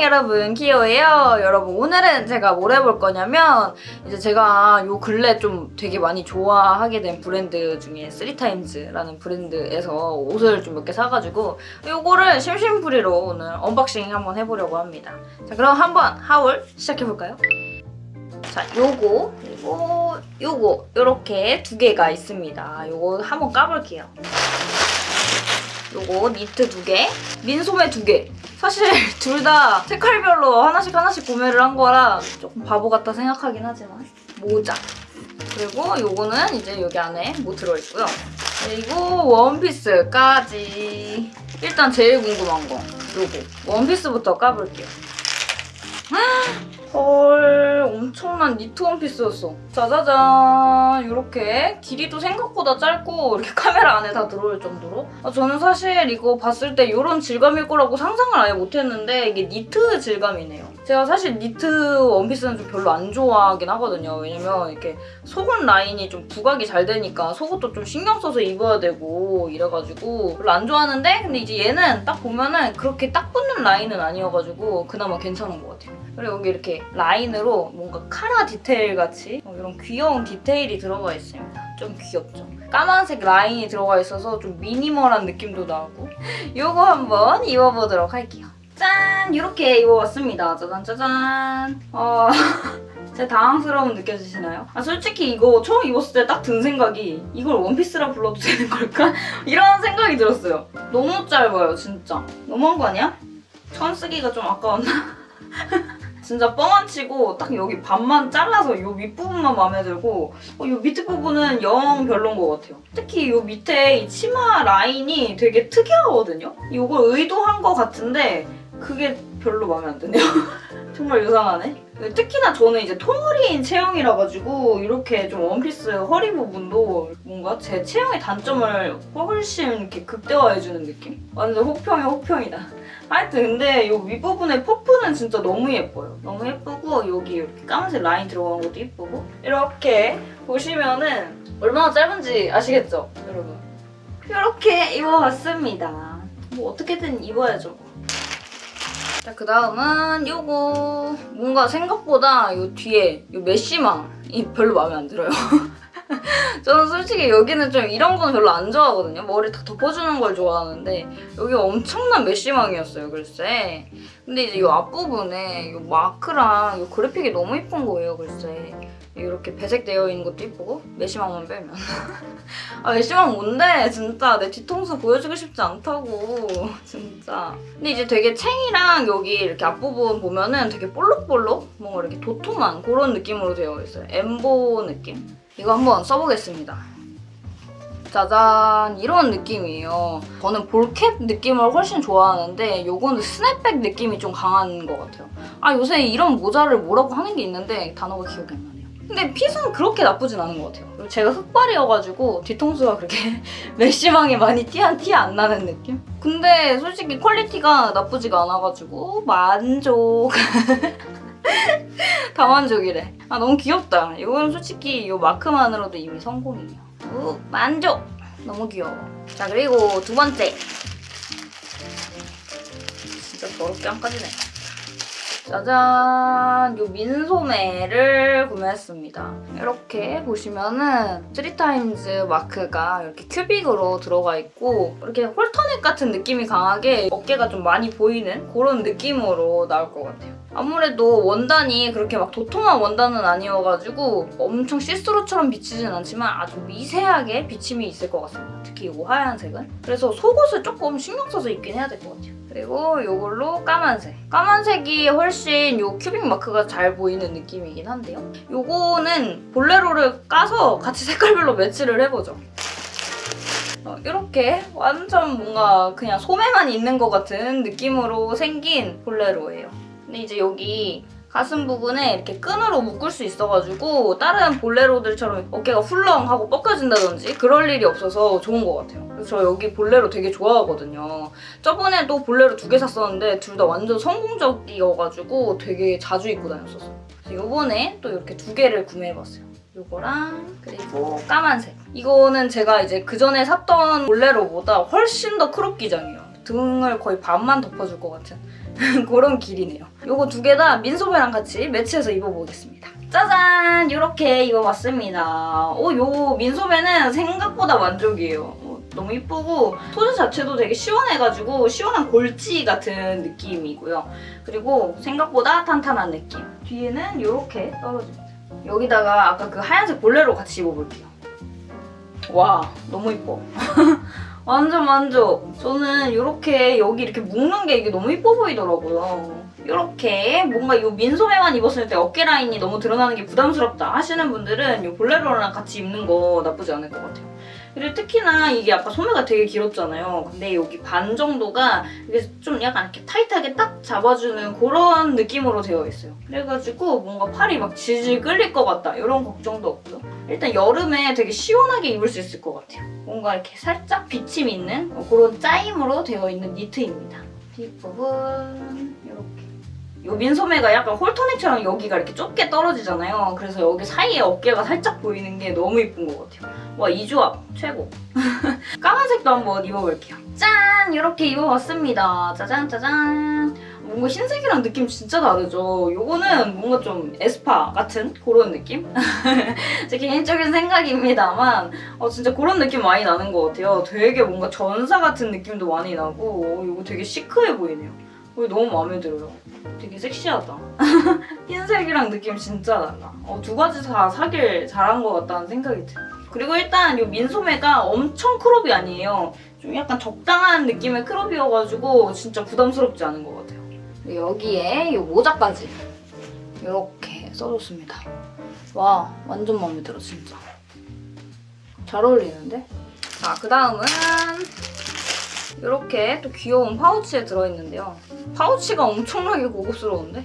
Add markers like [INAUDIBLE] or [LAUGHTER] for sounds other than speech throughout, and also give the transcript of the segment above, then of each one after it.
여러분 키오예요 여러분 오늘은 제가 뭘 해볼 거냐면 이제 제가 요 근래 좀 되게 많이 좋아하게 된 브랜드 중에 3타임즈라는 브랜드에서 옷을 좀 몇 개 사가지고 요거를 심심풀이로 오늘 unboxing 한번 해보려고 합니다 자 그럼 한번 haul 시작해볼까요? 자 요거 그리고 요거 요렇게 두 개가 있습니다 요거 한번 까볼게요 요거 니트 두 개, 민소매 두 개. 사실 [LAUGHS] 둘 다 색깔별로 하나씩 하나씩 구매를 한 거라 조금 바보 같다 생각하긴 하지만 모자. 그리고 요거는 이제 여기 안에 뭐 들어있고요. 그리고 원피스까지. 일단 제일 궁금한 거 요거 원피스부터 까볼게요. 엄청난 니트 원피스였어. 짜자잔. 이렇게 길이도 생각보다 짧고 이렇게 카메라 안에 다 들어올 정도로. 아, 저는 사실 이거 봤을 때 이런 질감일 거라고 상상을 아예 못했는데 이게 니트 질감이네요. 제가 사실 니트 원피스는 좀 별로 안 좋아하긴 하거든요. 왜냐면 이렇게 속옷 라인이 좀 부각이 잘 되니까 속옷도 좀 신경 써서 입어야 되고 이래가지고 별로 안 좋아하는데 근데 이제 얘는 딱 보면은 그렇게 딱 붙는 라인은 아니어가지고 그나마 괜찮은 것 같아요 그리고 여기 이렇게 라인으로 뭔가 카라 디테일 같이 이런 귀여운 디테일이 들어가 있습니다. 좀 귀엽죠? 까만색 라인이 들어가 있어서 좀 미니멀한 느낌도 나고 [LAUGHS] 이거 한번 입어보도록 할게요. 짠! 이렇게 입어봤습니다. 짜잔 짜잔. 어... [LAUGHS] 제 당황스러움 느껴지시나요? 아 솔직히 이거 처음 입었을 때 딱 든 생각이 이걸 원피스라 불러도 되는 걸까? [LAUGHS] 이런 생각이 들었어요. 너무 짧아요 진짜. 너무한 거 아니야? 천 쓰기가 좀 아까웠나? 진짜 뻥 안 치고 딱 여기 반만 잘라서 이 윗부분만 마음에 들고 어, 이 밑에 부분은 영 별론 것 같아요. 특히 이 밑에 이 치마 라인이 되게 특이하거든요? 이걸 의도한 것 같은데 그게 별로 마음에 안 드네요. [LAUGHS] 정말 이상하네. 특히나 저는 이제 통허리인 체형이라 가지고 이렇게 좀 원피스 허리 부분도 뭔가 제 체형의 단점을 훨씬 이렇게 극대화해주는 느낌? 완전 혹평이 혹평이다. 하여튼 근데 이 윗부분의 퍼프는 진짜 너무 예뻐요. 너무 예쁘고 여기 이렇게 까만색 라인 들어간 것도 예쁘고 이렇게 보시면은 얼마나 짧은지 아시겠죠? 여러분? 이렇게 입어봤습니다. 뭐 어떻게든 입어야죠. 자, 그 다음은 요거 뭔가 생각보다 요 뒤에 요 메쉬망이 별로 마음에 안 들어요. [LAUGHS] 저는 솔직히 여기는 좀 이런 건 별로 안 좋아하거든요. 머리 다 덮어주는 걸 좋아하는데 여기 엄청난 메쉬망이었어요, 글쎄. 근데 이제 이 앞부분에 이 마크랑 이 그래픽이 너무 예쁜 거예요, 글쎄. 이렇게 배색되어 있는 것도 예쁘고 메쉬망만 빼면. [LAUGHS] 아 메쉬망 뭔데? 진짜 내 뒤통수 보여주고 싶지 않다고. [LAUGHS] 진짜. 근데 이제 되게 챙이랑 여기 이렇게 앞부분 보면은 되게 볼록볼록? 뭔가 이렇게 도톰한 그런 느낌으로 되어 있어요. 엠보 느낌? 이거 한번 써보겠습니다 짜잔 이런 느낌이에요. 저는 ball cap 느낌을 훨씬 좋아하는데 요거는 스냅백 느낌이 좀 강한 것 같아요. 아 요새 이런 모자를 뭐라고 하는 게 있는데 단어가 기억이 안 나네요. 근데 fit은 그렇게 나쁘진 않은 것 같아요. 제가 흑발이어가지고 뒤통수가 그렇게 [LAUGHS] mesh망이 많이 티 안 나는 느낌? 근데 솔직히 quality가 나쁘지가 않아가지고 만족. [LAUGHS] 다만족이래. 아 너무 귀엽다. 이건 솔직히 이 마크만으로도 이미 성공이에요. 우, 만족! 너무 귀여워. 자, 그리고 두 번째. 진짜 더럽게 안 까지네. 짜잔! 요 민소매를 구매했습니다. 이렇게 보시면은 3타임즈 마크가 이렇게 큐빅으로 들어가 있고 이렇게 halter neck 같은 느낌이 강하게 어깨가 좀 많이 보이는 그런 느낌으로 나올 것 같아요. 아무래도 원단이 그렇게 막 도톰한 원단은 아니어가지고 엄청 see-through처럼 비치진 않지만 아주 미세하게 비침이 있을 것 같습니다. 특히 이 하얀색은. 그래서 속옷을 조금 신경 써서 입긴 해야 될 것 같아요. 그리고 이걸로 까만색. 까만색이 훨씬 이 큐빅 마크가 잘 보이는 느낌이긴 한데요. 이거는 볼레로를 까서 같이 색깔별로 매치를 해보죠. 어, 이렇게 완전 뭔가 그냥 소매만 있는 것 같은 느낌으로 생긴 볼레로예요. 근데 이제 여기 가슴 부분에 이렇게 끈으로 묶을 수 있어가지고 다른 볼레로들처럼 어깨가 훌렁하고 뻗겨진다든지 그럴 일이 없어서 좋은 것 같아요. 그래서 저 여기 볼레로 되게 좋아하거든요. 저번에도 볼레로 두 개 샀었는데 둘 다 완전 성공적이어가지고 되게 자주 입고 다녔었어요. 그래서 이번에 또 이렇게 두 개를 구매해봤어요. 요거랑 그리고 까만색. 이거는 제가 이제 그전에 샀던 볼레로보다 훨씬 더 crop 기장이에요. 등을 거의 반만 덮어줄 것 같은 [LAUGHS] 그런 길이네요. 요거 두 개 다 민소매랑 같이 매치해서 입어보겠습니다. 짜잔! 이렇게 입어봤습니다. 오, 요 민소매는 생각보다 만족이에요. 어, 너무 이쁘고 소재 자체도 되게 시원해가지고 시원한 골지 같은 느낌이고요. 그리고 생각보다 탄탄한 느낌. 뒤에는 이렇게 떨어집니다. 여기다가 아까 그 하얀색 볼레로 같이 입어볼게요. 와, 너무 이뻐. [LAUGHS] 완전 만족. 저는 이렇게 여기 이렇게 묶는 게 이게 너무 이뻐 보이더라고요. 이렇게 뭔가 이 민소매만 입었을 때 어깨 라인이 너무 드러나는 게 부담스럽다 하시는 분들은 이 볼레로랑 같이 입는 거 나쁘지 않을 것 같아요. 그리고 특히나 이게 아까 소매가 되게 길었잖아요. 근데 여기 반 정도가 이게 좀 약간 이렇게 타이트하게 딱 잡아주는 그런 느낌으로 되어 있어요. 그래가지고 뭔가 팔이 막 질질 끌릴 것 같다 이런 걱정도 없고요. 일단 여름에 되게 시원하게 입을 수 있을 것 같아요. 뭔가 이렇게 살짝 비침 있는 그런 짜임으로 되어 있는 니트입니다. 뒷부분 이렇게. 요 민소매가 약간 홀토네처럼 여기가 이렇게 좁게 떨어지잖아요. 그래서 여기 사이에 어깨가 살짝 보이는 게 너무 이쁜 것 같아요. 와, 이 조합 최고. [LAUGHS] 까만색도 한번 입어볼게요. 짠! 이렇게 입어봤습니다. 짜잔 짜잔. 뭔가 흰색이랑 느낌 진짜 다르죠? 요거는 뭔가 좀 에스파 같은 그런 느낌? [LAUGHS] 제 개인적인 생각입니다만 어, 진짜 그런 느낌 많이 나는 것 같아요. 되게 뭔가 전사 같은 느낌도 많이 나고 어, 이거 되게 시크해 보이네요. 어, 너무 마음에 들어요. 되게 섹시하다. [LAUGHS] 흰색이랑 느낌 진짜 달라. 어, 두 가지 다 사길 잘한 것 같다는 생각이 들어요. 그리고 일단 이 민소매가 엄청 크롭이 아니에요. 좀 약간 적당한 느낌의 크롭이어가지고 진짜 부담스럽지 않은 것 같아요. 여기에 이 모자까지 이렇게 써줬습니다. 와 완전 마음에 들어 진짜. 잘 어울리는데? 자 그다음은 이렇게 또 귀여운 파우치에 들어있는데요. 파우치가 엄청나게 고급스러운데?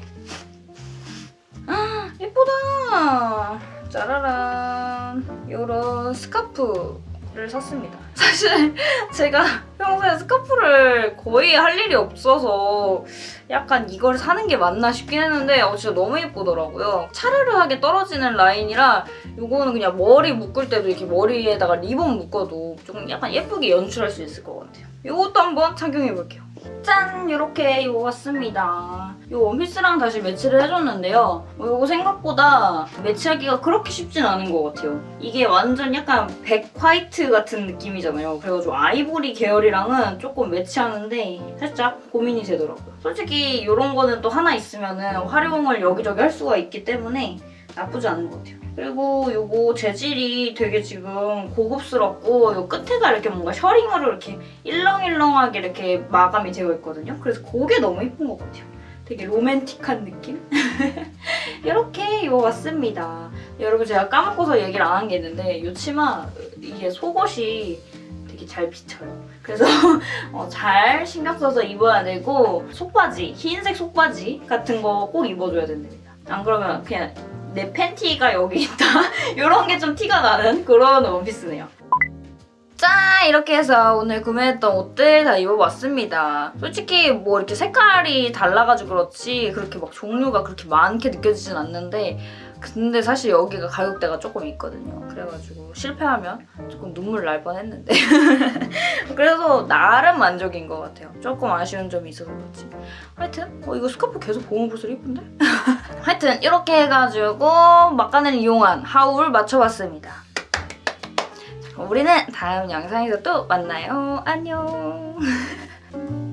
아, 예쁘다! 짜라란! 이런 스카프 를 샀습니다. [LAUGHS] 사실 제가 평소에 스카프를 거의 할 일이 없어서 약간 이걸 사는 게 맞나 싶긴 했는데 어, 진짜 너무 예쁘더라고요. 차르르하게 떨어지는 라인이라 이거는 그냥 머리 묶을 때도 이렇게 머리에다가 리본 묶어도 좀 약간 예쁘게 연출할 수 있을 것 같아요. 이것도 한번 착용해볼게요. 짠! 이렇게 입어봤습니다. 이 원피스랑 다시 매치를 해줬는데요. 이거 생각보다 매치하기가 그렇게 쉽진 않은 것 같아요. 이게 완전 약간 백 화이트 같은 느낌이잖아요. 그래가지고 아이보리 계열이랑은 조금 매치하는데 살짝 고민이 되더라고요. 솔직히 이런 거는 또 하나 있으면 활용을 여기저기 할 수가 있기 때문에 나쁘지 않은 것 같아요. 그리고 이거 재질이 되게 지금 고급스럽고 이 끝에가 이렇게 뭔가 셔링으로 이렇게 일렁일렁하게 이렇게 마감이 되어 있거든요. 그래서 그게 너무 예쁜 것 같아요. 되게 로맨틱한 느낌? [LAUGHS] 이렇게 입어봤습니다. 여러분 제가 까먹고서 얘기를 안 한 게 있는데 이 치마 이게 속옷이 되게 잘 비쳐요. 그래서 [LAUGHS] 어, 잘 신경 써서 입어야 되고 속바지, 흰색 속바지 같은 거 꼭 입어줘야 됩니다. 안 그러면 그냥 내 팬티가 여기 있다 [LAUGHS] 이런 게 좀 티가 나는 그런 원피스네요. 짠! 이렇게 해서 오늘 구매했던 옷들 다 입어봤습니다. 솔직히 뭐 이렇게 색깔이 달라가지고 그렇지 그렇게 막 종류가 그렇게 많게 느껴지진 않는데 근데 사실 여기가 가격대가 조금 있거든요. 그래가지고 실패하면 조금 눈물 날 뻔했는데 [LAUGHS] 그래서 나름 만족인 것 같아요. 조금 아쉬운 점이 있어서 그렇지. 하여튼 어, 이거 스카프 계속 볼수록 이쁜데? [LAUGHS] 하여튼 이렇게 해가지고 막간을 이용한 하울 맞춰봤습니다. 우리는 다음 영상에서 또 만나요. 안녕. [LAUGHS]